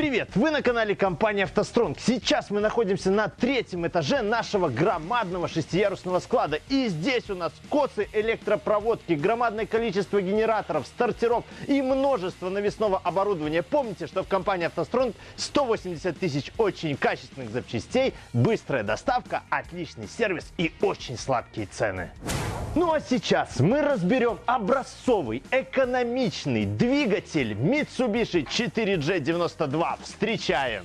Привет! Вы на канале компании «АвтоСтронг». Сейчас мы находимся на третьем этаже нашего громадного шестиярусного склада. И здесь у нас косы электропроводки, громадное количество генераторов, стартеров и множество навесного оборудования. Помните, что в компании «АвтоСтронг» 180 тысяч очень качественных запчастей, быстрая доставка, отличный сервис и очень сладкие цены. Ну а сейчас мы разберем образцовый, экономичный двигатель Mitsubishi 4G92. Встречаем!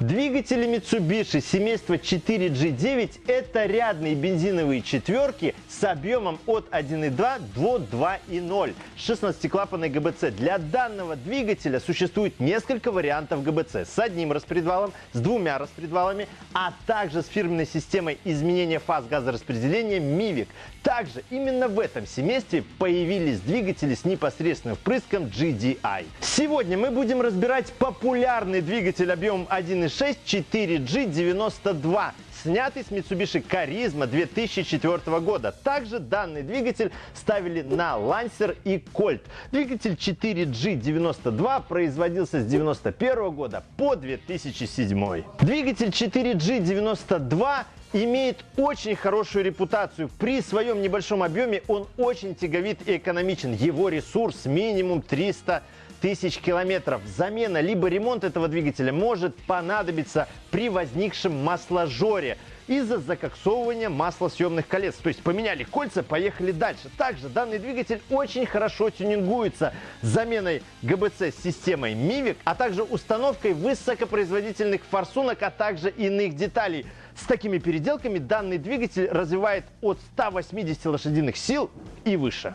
Двигатели Mitsubishi семейства 4G9 это рядные бензиновые четверки с объемом от 1.2 до 2.0 16-клапанной ГБЦ. Для данного двигателя существует несколько вариантов ГБЦ с одним распредвалом, с двумя распредвалами, а также с фирменной системой изменения фаз газораспределения MIVIC. Также именно в этом семействе появились двигатели с непосредственным впрыском GDI. Сегодня мы будем разбирать популярный двигатель объемом 1 1.6 4G92, снятый с Mitsubishi Charisma 2004 года. Также данный двигатель ставили на Lancer и Colt. Двигатель 4G92 производился с 1991 года по 2007. Двигатель 4G92 имеет очень хорошую репутацию. При своем небольшом объеме он очень тяговит и экономичен. Его ресурс минимум 300 тысяч километров. Замена либо ремонт этого двигателя может понадобиться при возникшем масложоре из-за закоксовывания маслосъемных колец. То есть поменяли кольца, поехали дальше. Также данный двигатель очень хорошо тюнингуется заменой ГБЦ с системой MIVIC, а также установкой высокопроизводительных форсунок, а также иных деталей. С такими переделками данный двигатель развивает от 180 лошадиных сил и выше.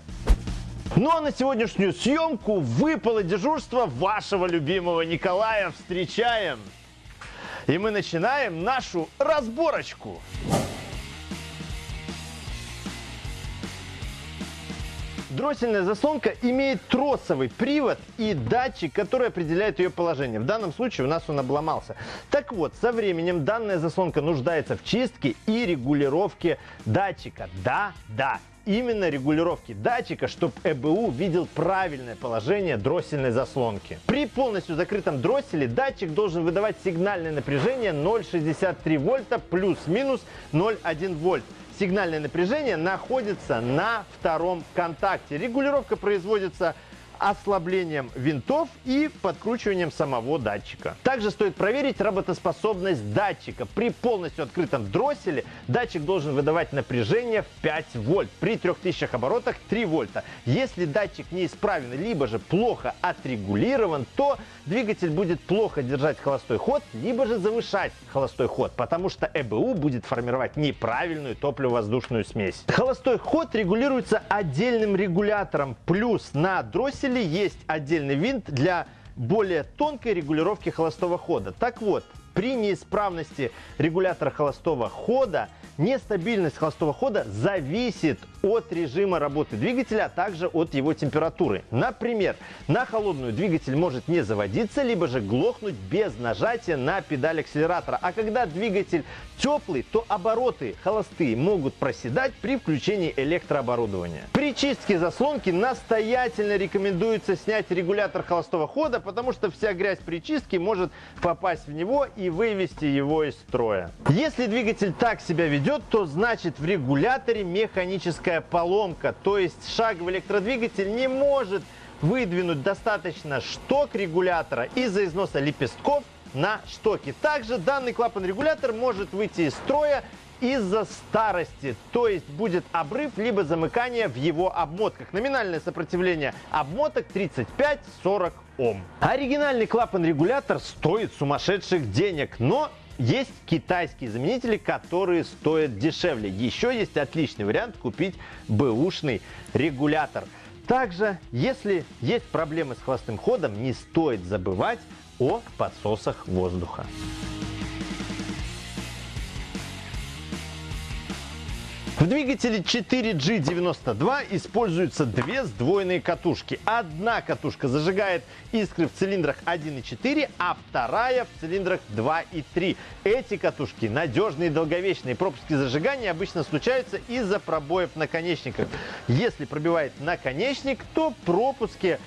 Ну а на сегодняшнюю съемку выпало дежурство вашего любимого Николая. Встречаем! И мы начинаем нашу разборочку. Дроссельная заслонка имеет тросовый привод и датчик, который определяет ее положение. В данном случае у нас он обломался. Так вот, со временем данная заслонка нуждается в чистке и регулировке датчика. Да, да, именно регулировки датчика, чтобы ЭБУ видел правильное положение дроссельной заслонки. При полностью закрытом дросселе датчик должен выдавать сигнальное напряжение 0,63 вольта плюс-минус 0,1 вольт сигнальное напряжение находится на втором контакте. Регулировка производится ослаблением винтов и подкручиванием самого датчика. Также стоит проверить работоспособность датчика. При полностью открытом дросселе датчик должен выдавать напряжение в 5 вольт. При 3000 оборотах 3 вольта. Если датчик неисправен, либо же плохо отрегулирован, то двигатель будет плохо держать холостой ход, либо же завышать холостой ход, потому что ЭБУ будет формировать неправильную топливо-воздушную смесь. Холостой ход регулируется отдельным регулятором, плюс на дросселе двигателе есть отдельный винт для более тонкой регулировки холостого хода. Так вот, при неисправности регулятора холостого хода нестабильность холостого хода зависит от режима работы двигателя, а также от его температуры. Например, на холодную двигатель может не заводиться, либо же глохнуть без нажатия на педаль акселератора. А когда двигатель теплый, то обороты холостые могут проседать при включении электрооборудования. При чистке заслонки настоятельно рекомендуется снять регулятор холостого хода, потому что вся грязь при чистке может попасть в него и вывести его из строя. Если двигатель так себя ведет, то значит в регуляторе механическая поломка, то есть шаговый электродвигатель не может выдвинуть достаточно шток регулятора из-за износа лепестков на штоке. Также данный клапан-регулятор может выйти из строя из-за старости, то есть будет обрыв либо замыкание в его обмотках. Номинальное сопротивление обмоток 35-40 Ом. Оригинальный клапан-регулятор стоит сумасшедших денег, но есть китайские заменители, которые стоят дешевле. Еще есть отличный вариант купить бэушный регулятор. Также, если есть проблемы с холостым ходом, не стоит забывать о подсосах воздуха. В двигателе 4G92 используются две сдвоенные катушки. Одна катушка зажигает искры в цилиндрах 1.4, а вторая в цилиндрах 2 и 3. Эти катушки надежные и долговечные. Пропуски зажигания обычно случаются из-за пробоев в наконечниках. Если пробивает наконечник, то пропуски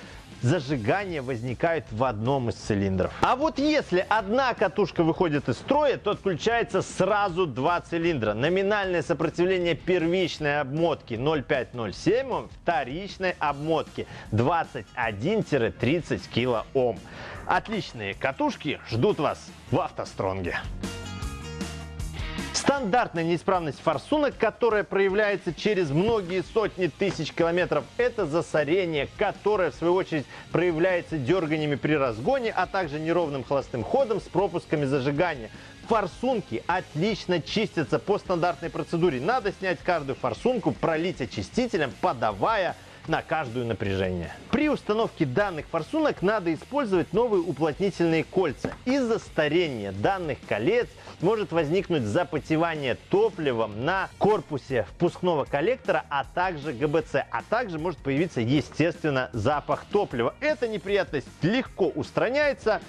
зажигания возникают в одном из цилиндров. А вот если одна катушка выходит из строя, то отключается сразу два цилиндра. Номинальное сопротивление первичной обмотки 0,507 Ом, вторичной обмотки 21-30 килоом. Отличные катушки ждут вас в автостронге. Стандартная неисправность форсунок, которая проявляется через многие сотни тысяч километров, это засорение, которое в свою очередь проявляется дерганиями при разгоне, а также неровным холостым ходом с пропусками зажигания. Форсунки отлично чистятся по стандартной процедуре. Надо снять каждую форсунку, пролить очистителем, подавая на каждую напряжение. При установке данных форсунок надо использовать новые уплотнительные кольца. Из-за старения данных колец может возникнуть запотевание топливом на корпусе впускного коллектора, а также ГБЦ. А также может появиться, естественно, запах топлива. Эта неприятность легко устраняется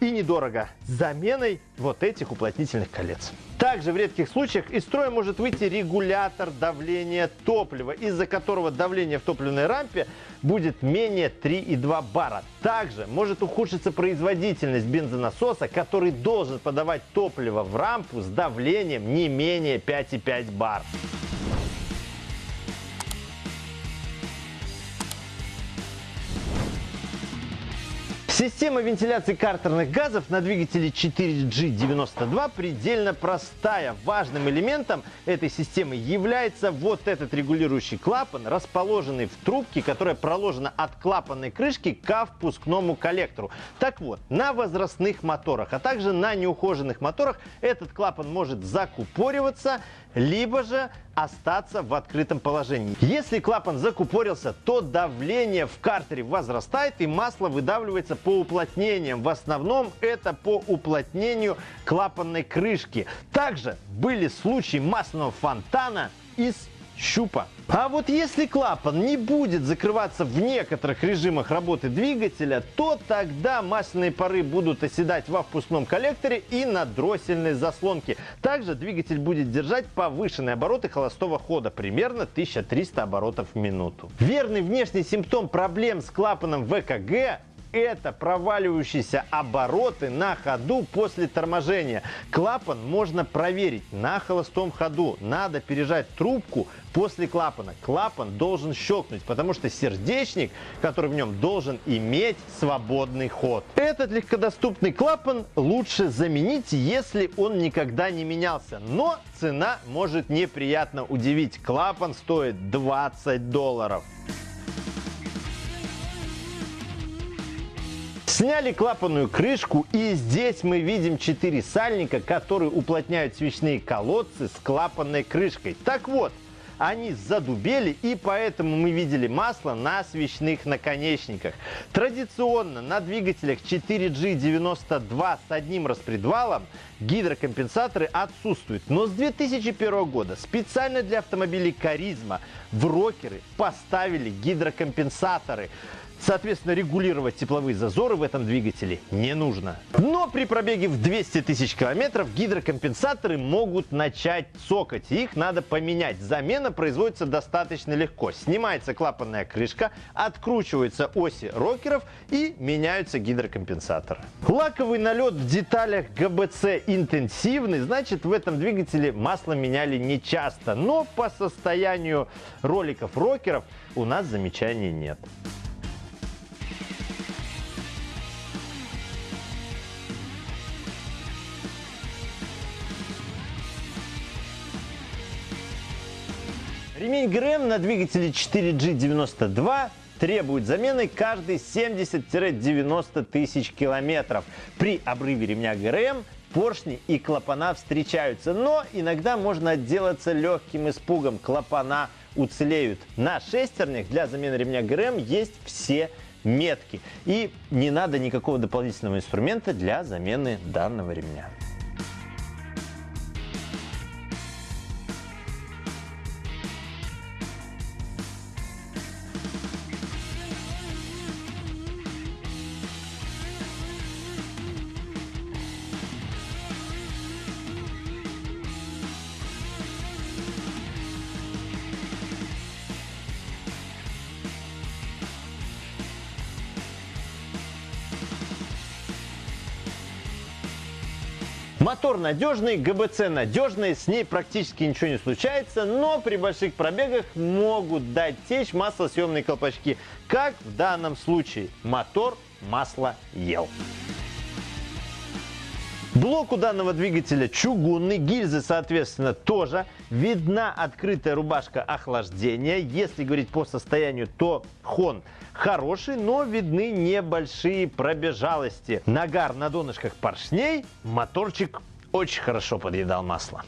и недорого заменой вот этих уплотнительных колец. Также в редких случаях из строя может выйти регулятор давления топлива, из-за которого давление в топливной рампе будет менее 3,2 бара. Также может ухудшиться производительность бензонасоса, который должен подавать топливо в рампу с давлением не менее 5,5 бар. Система вентиляции картерных газов на двигателе 4G92 предельно простая. Важным элементом этой системы является вот этот регулирующий клапан, расположенный в трубке, которая проложена от клапанной крышки к впускному коллектору. Так вот, на возрастных моторах, а также на неухоженных моторах этот клапан может закупориваться, либо же остаться в открытом положении. Если клапан закупорился, то давление в картере возрастает и масло выдавливается по уплотнениям. В основном это по уплотнению клапанной крышки. Также были случаи масляного фонтана из щупа. А вот если клапан не будет закрываться в некоторых режимах работы двигателя, то тогда масляные пары будут оседать во впускном коллекторе и на дроссельной заслонке. Также двигатель будет держать повышенные обороты холостого хода, примерно 1300 оборотов в минуту. Верный внешний симптом проблем с клапаном ВКГ это проваливающиеся обороты на ходу после торможения. Клапан можно проверить на холостом ходу. Надо пережать трубку после клапана. Клапан должен щелкнуть, потому что сердечник, который в нем, должен иметь свободный ход. Этот легкодоступный клапан лучше заменить, если он никогда не менялся. Но цена может неприятно удивить. Клапан стоит 20 долларов. Сняли клапанную крышку и здесь мы видим 4 сальника, которые уплотняют свечные колодцы с клапанной крышкой. Так вот, они задубели и поэтому мы видели масло на свечных наконечниках. Традиционно на двигателях 4G92 с одним распредвалом гидрокомпенсаторы отсутствуют. Но с 2001 года специально для автомобилей Каризма в рокеры поставили гидрокомпенсаторы. Соответственно, регулировать тепловые зазоры в этом двигателе не нужно. Но при пробеге в 200 тысяч километров гидрокомпенсаторы могут начать цокать. Их надо поменять. Замена производится достаточно легко. Снимается клапанная крышка, откручиваются оси рокеров и меняются гидрокомпенсаторы. Лаковый налет в деталях ГБЦ интенсивный, значит в этом двигателе масло меняли не часто. Но по состоянию роликов рокеров у нас замечаний нет. Ремень ГРМ на двигателе 4G92 требует замены каждые 70-90 тысяч километров. При обрыве ремня ГРМ поршни и клапана встречаются, но иногда можно отделаться легким испугом. Клапана уцелеют. На шестернях для замены ремня ГРМ есть все метки. И не надо никакого дополнительного инструмента для замены данного ремня. Мотор надежный, ГБЦ надежный, с ней практически ничего не случается, но при больших пробегах могут дать течь маслосъемные колпачки, как в данном случае. Мотор масло ел. Блок у данного двигателя чугунный, гильзы, соответственно, тоже. Видна открытая рубашка охлаждения. Если говорить по состоянию, то хон хороший, но видны небольшие пробежалости. Нагар на донышках поршней, моторчик очень хорошо подъедал масло.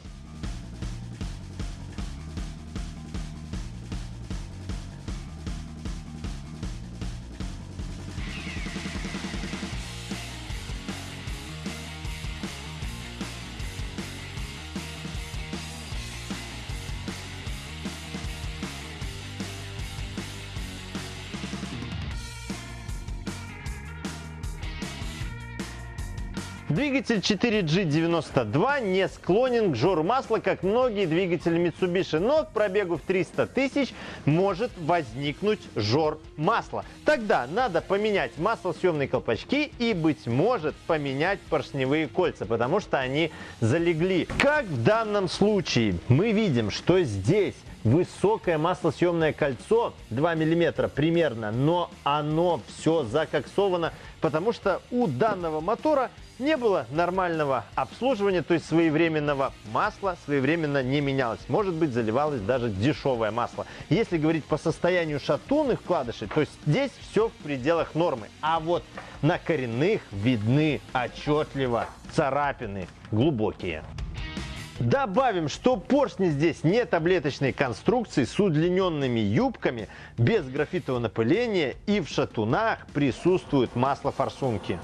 Двигатель 4G92 не склонен к жору масла, как многие двигатели Mitsubishi, но к пробегу в 300 тысяч может возникнуть жор масла. Тогда надо поменять маслосъемные колпачки и, быть может, поменять поршневые кольца, потому что они залегли. Как в данном случае мы видим, что здесь высокое маслосъемное кольцо 2 мм примерно, но оно все закоксовано, потому что у данного мотора не было нормального обслуживания, то есть своевременного масла своевременно не менялось. Может быть, заливалось даже дешевое масло. Если говорить по состоянию шатунных вкладышей, то здесь все в пределах нормы. А вот на коренных видны отчетливо царапины глубокие. Добавим, что поршни здесь не таблеточной конструкции с удлиненными юбками, без графитового напыления и в шатунах присутствуют масло форсунки.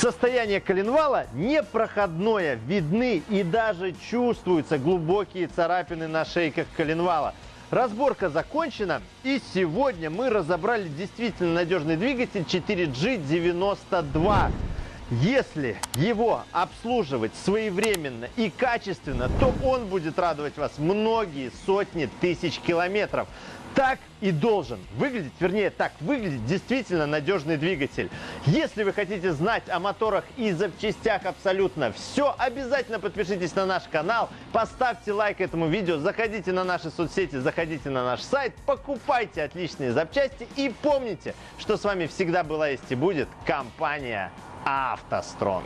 Состояние коленвала непроходное, видны и даже чувствуются глубокие царапины на шейках коленвала. Разборка закончена и сегодня мы разобрали действительно надежный двигатель 4G92. Если его обслуживать своевременно и качественно, то он будет радовать вас многие сотни тысяч километров так и должен выглядеть, вернее, так выглядит действительно надежный двигатель. Если вы хотите знать о моторах и запчастях абсолютно все, обязательно подпишитесь на наш канал, поставьте лайк этому видео, заходите на наши соцсети, заходите на наш сайт, покупайте отличные запчасти и помните, что с вами всегда была есть и будет компания автостронг